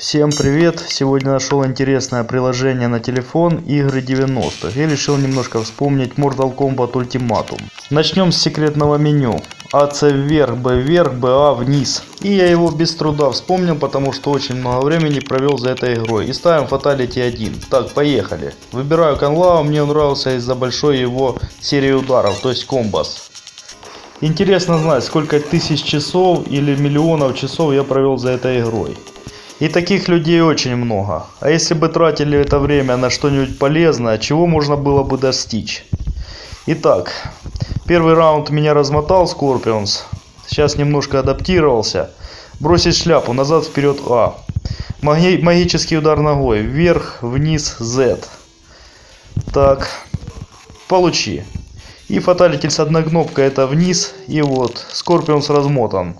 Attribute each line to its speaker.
Speaker 1: Всем привет! Сегодня нашел интересное приложение на телефон игры 90-х и решил немножко вспомнить Mortal Kombat Ultimatum. Начнем с секретного меню. АЦ вверх, Б вверх, БА вниз. И я его без труда вспомнил, потому что очень много времени провел за этой игрой. И ставим Fatality 1. Так, поехали. Выбираю Канлау, мне он нравился из-за большой его серии ударов, то есть комбас. Интересно знать, сколько тысяч часов или миллионов часов я провел за этой игрой. И таких людей очень много. А если бы тратили это время на что-нибудь полезное, чего можно было бы достичь? Итак, первый раунд меня размотал Scorpion. Сейчас немножко адаптировался. Бросить шляпу, назад, вперед A. Маги магический удар ногой. Вверх, вниз, Z. Так, получи. И fatality с одной кнопкой это вниз. И вот, Scorpion размотан.